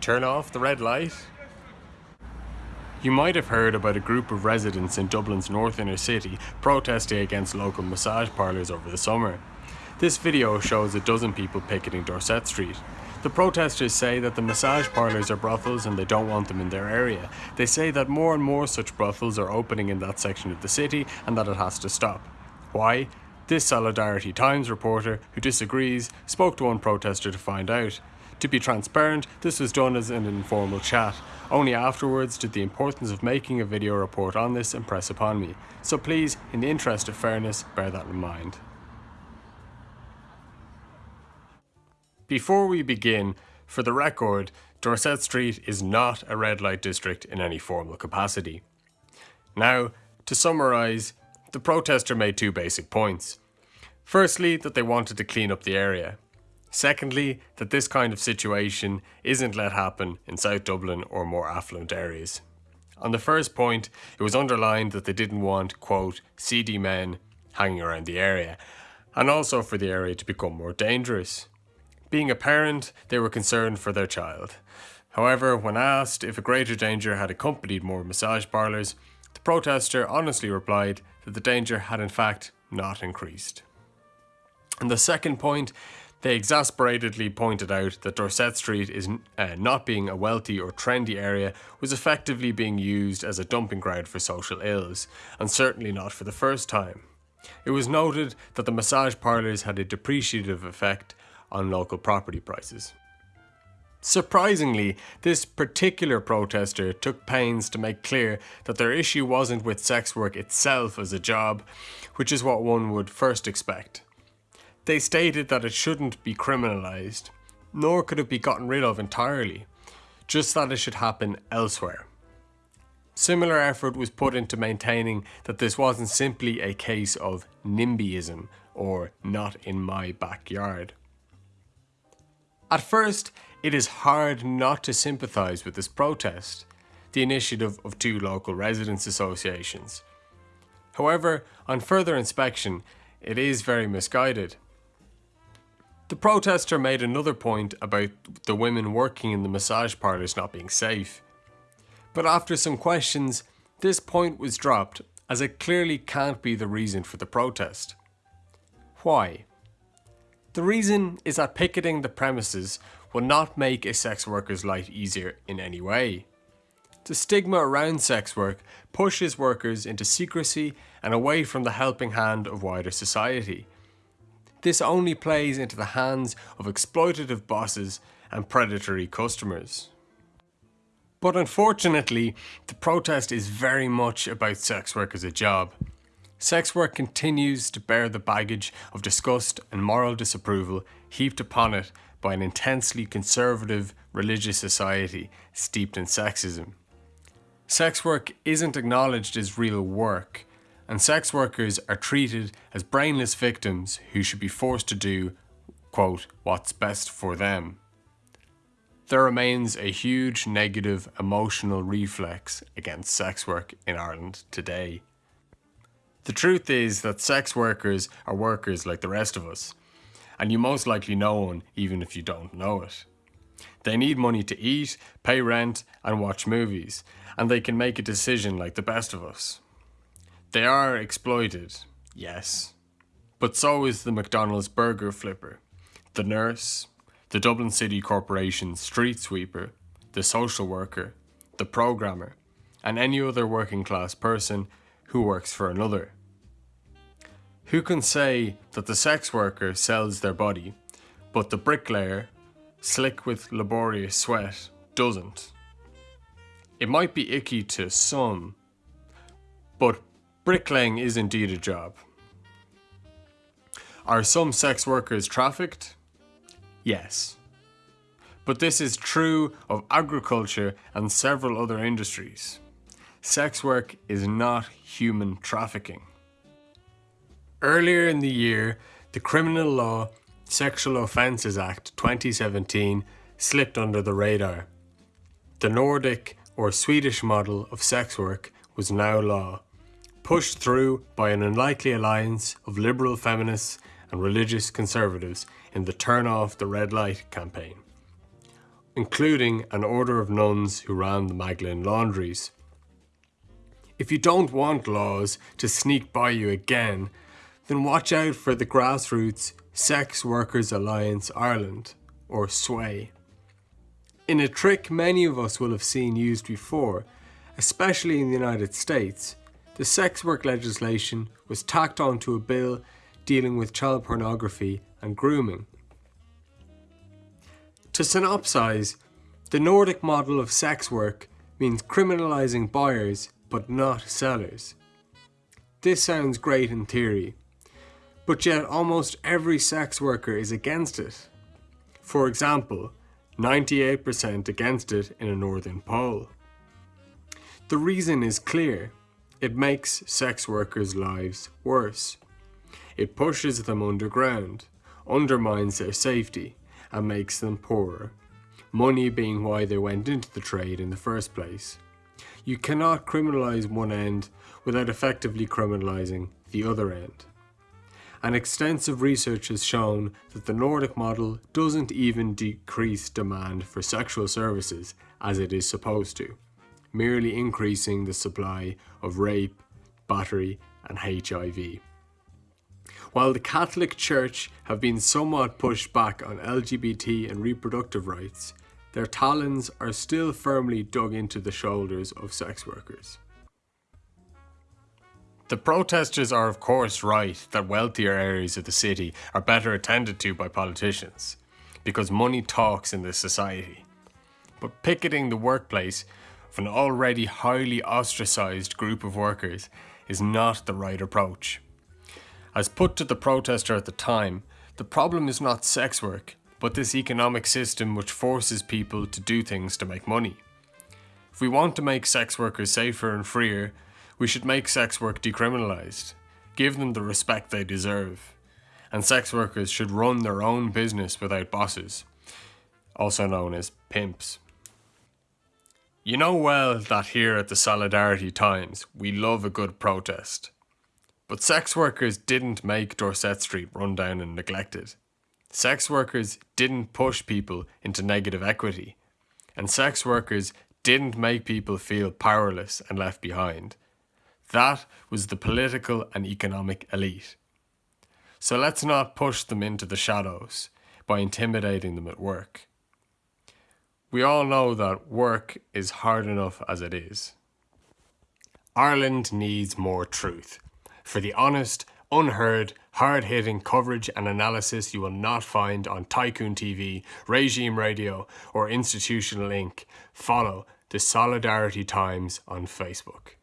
Turn off the red light? You might have heard about a group of residents in Dublin's north inner city protesting against local massage parlours over the summer. This video shows a dozen people picketing Dorset Street. The protesters say that the massage parlours are brothels and they don't want them in their area. They say that more and more such brothels are opening in that section of the city and that it has to stop. Why? This Solidarity Times reporter, who disagrees, spoke to one protester to find out. To be transparent, this was done as an informal chat. Only afterwards did the importance of making a video report on this impress upon me. So please, in the interest of fairness, bear that in mind. Before we begin, for the record, Dorset Street is not a red light district in any formal capacity. Now, to summarise, the protester made two basic points. Firstly, that they wanted to clean up the area. Secondly, that this kind of situation isn't let happen in South Dublin or more affluent areas. On the first point, it was underlined that they didn't want, quote, seedy men hanging around the area, and also for the area to become more dangerous. Being a parent, they were concerned for their child. However, when asked if a greater danger had accompanied more massage parlours, the protester honestly replied that the danger had in fact not increased. And the second point they exasperatedly pointed out that Dorset Street is uh, not being a wealthy or trendy area was effectively being used as a dumping ground for social ills, and certainly not for the first time. It was noted that the massage parlours had a depreciative effect on local property prices. Surprisingly, this particular protester took pains to make clear that their issue wasn't with sex work itself as a job, which is what one would first expect. They stated that it shouldn't be criminalised, nor could it be gotten rid of entirely, just that it should happen elsewhere. Similar effort was put into maintaining that this wasn't simply a case of NIMBYism or not in my backyard. At first, it is hard not to sympathise with this protest, the initiative of two local residents' associations. However, on further inspection, it is very misguided. The protester made another point about the women working in the massage parlours not being safe. But after some questions, this point was dropped as it clearly can't be the reason for the protest. Why? The reason is that picketing the premises will not make a sex worker's life easier in any way. The stigma around sex work pushes workers into secrecy and away from the helping hand of wider society. This only plays into the hands of exploitative bosses and predatory customers. But unfortunately, the protest is very much about sex work as a job. Sex work continues to bear the baggage of disgust and moral disapproval heaped upon it by an intensely conservative religious society steeped in sexism. Sex work isn't acknowledged as real work, and sex workers are treated as brainless victims who should be forced to do, quote, what's best for them. There remains a huge negative emotional reflex against sex work in Ireland today. The truth is that sex workers are workers like the rest of us, and you most likely know one even if you don't know it. They need money to eat, pay rent, and watch movies, and they can make a decision like the best of us. They are exploited, yes. But so is the McDonald's burger flipper, the nurse, the Dublin City Corporation street sweeper, the social worker, the programmer, and any other working class person who works for another. Who can say that the sex worker sells their body, but the bricklayer, slick with laborious sweat, doesn't? It might be icky to some, but Bricklaying is indeed a job. Are some sex workers trafficked? Yes. But this is true of agriculture and several other industries. Sex work is not human trafficking. Earlier in the year, the Criminal Law Sexual Offences Act 2017 slipped under the radar. The Nordic or Swedish model of sex work was now law pushed through by an unlikely alliance of liberal feminists and religious conservatives in the Turn Off the Red Light campaign. including an order of nuns who ran the Magdalen laundries. If you don't want laws to sneak by you again, then watch out for the grassroots Sex Workers Alliance Ireland, or SWAI. In a trick many of us will have seen used before, especially in the United States, the sex work legislation was tacked onto a bill dealing with child pornography and grooming. To synopsize, the Nordic model of sex work means criminalising buyers but not sellers. This sounds great in theory, but yet almost every sex worker is against it. For example, 98% against it in a northern poll. The reason is clear. It makes sex workers' lives worse. It pushes them underground, undermines their safety, and makes them poorer. Money being why they went into the trade in the first place. You cannot criminalise one end without effectively criminalising the other end. And extensive research has shown that the Nordic model doesn't even decrease demand for sexual services as it is supposed to, merely increasing the supply of rape, battery and HIV. While the Catholic Church have been somewhat pushed back on LGBT and reproductive rights, their talons are still firmly dug into the shoulders of sex workers. The protesters are of course right that wealthier areas of the city are better attended to by politicians, because money talks in this society. But picketing the workplace of an already highly ostracised group of workers is not the right approach. As put to the protester at the time, the problem is not sex work, but this economic system which forces people to do things to make money. If we want to make sex workers safer and freer, we should make sex work decriminalised, give them the respect they deserve, and sex workers should run their own business without bosses, also known as pimps. You know well that here at the Solidarity Times, we love a good protest. But sex workers didn't make Dorset Street run down and neglected. Sex workers didn't push people into negative equity, and sex workers didn't make people feel powerless and left behind. That was the political and economic elite. So let's not push them into the shadows by intimidating them at work. We all know that work is hard enough as it is. Ireland needs more truth. For the honest, unheard, hard-hitting coverage and analysis you will not find on Tycoon TV, Regime Radio or Institutional Inc. Follow the Solidarity Times on Facebook.